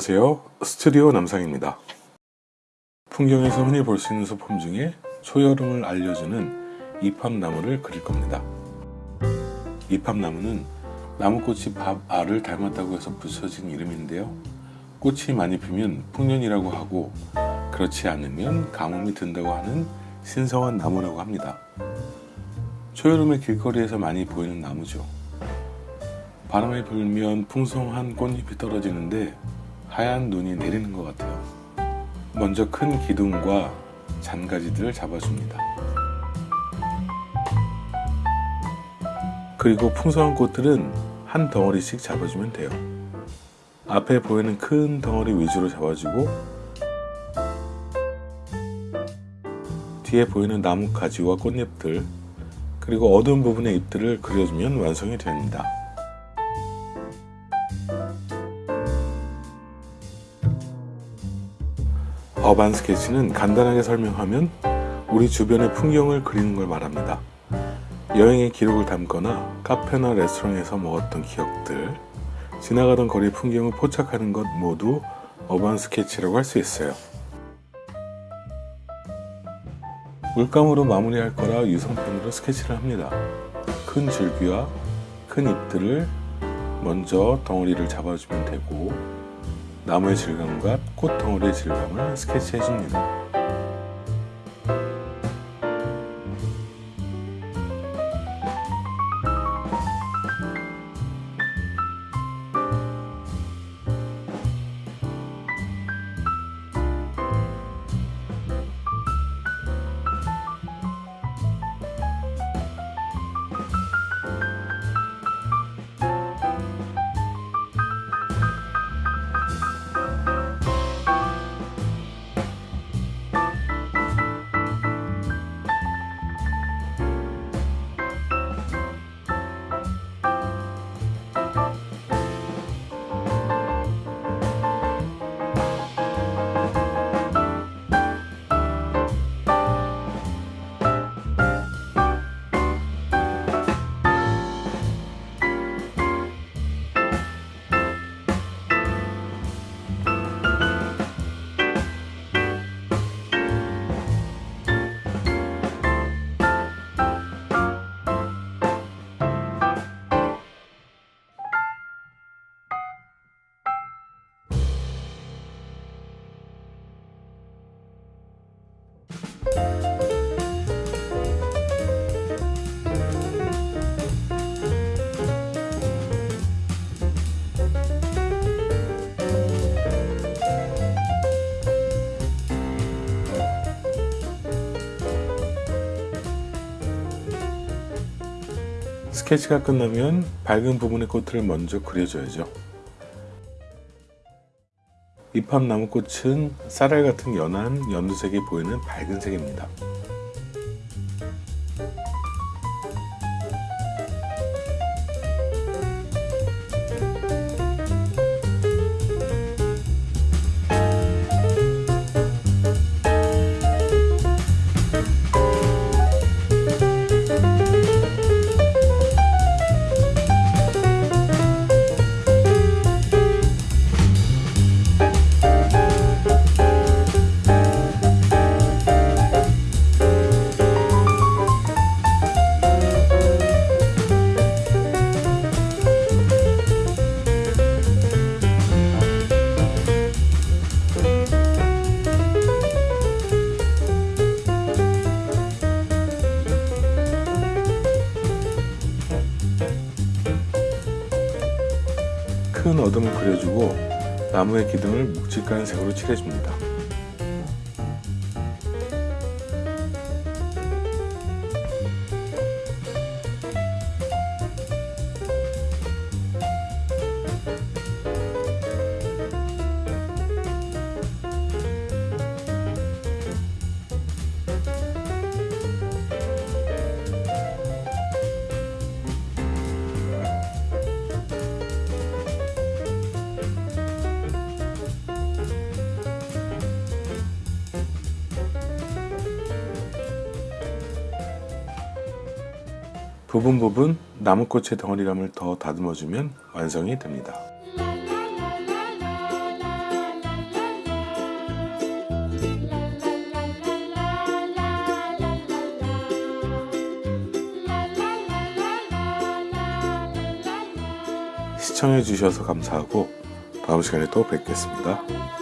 안녕하세요. 스튜디오 남상입니다. 풍경에서 흔히 볼 수 있는 소품 중에 초여름을 알려주는 이팝나무를 그릴 겁니다. 이팝나무는 나무꽃이 밥알을 닮았다고 해서 붙여진 이름인데요. 꽃이 많이 피면 풍년이라고 하고 그렇지 않으면 가뭄이 든다고 하는 신성한 나무라고 합니다. 초여름에 길거리에서 많이 보이는 나무죠. 바람이 불면 풍성한 꽃잎이 떨어지는데 하얀 눈이 내리는 것 같아요. 먼저 큰 기둥과 잔가지들을 잡아줍니다. 그리고 풍성한 꽃들은 한 덩어리씩 잡아주면 돼요. 앞에 보이는 큰 덩어리 위주로 잡아주고 뒤에 보이는 나무 가지와 꽃잎들 그리고 어두운 부분의 잎들을 그려주면 완성이 됩니다. 어반 스케치는 간단하게 설명하면 우리 주변의 풍경을 그리는 걸 말합니다. 여행의 기록을 담거나 카페나 레스토랑에서 먹었던 기억들, 지나가던 거리 풍경을 포착하는 것 모두 어반 스케치라고 할 수 있어요. 물감으로 마무리할 거라 유성펜으로 스케치를 합니다. 큰 줄기와 큰 잎들을 먼저 덩어리를 잡아주면 되고 나무의 질감과 꽃덩어리의 질감을 스케치해 줍니다. 스케치가 끝나면 밝은 부분의 꽃을 먼저 그려줘야죠. 잎합 나무꽃은 쌀알 같은 연한 연두색이 보이는 밝은 색입니다. 큰 어둠을 그려주고 나무의 기둥을 묵직한 색으로 칠해줍니다. 부분 부분 나무꽃의 덩어리감을 더 다듬어주면 완성이 됩니다. 시청해주셔서 감사하고 다음 시간에 또 뵙겠습니다.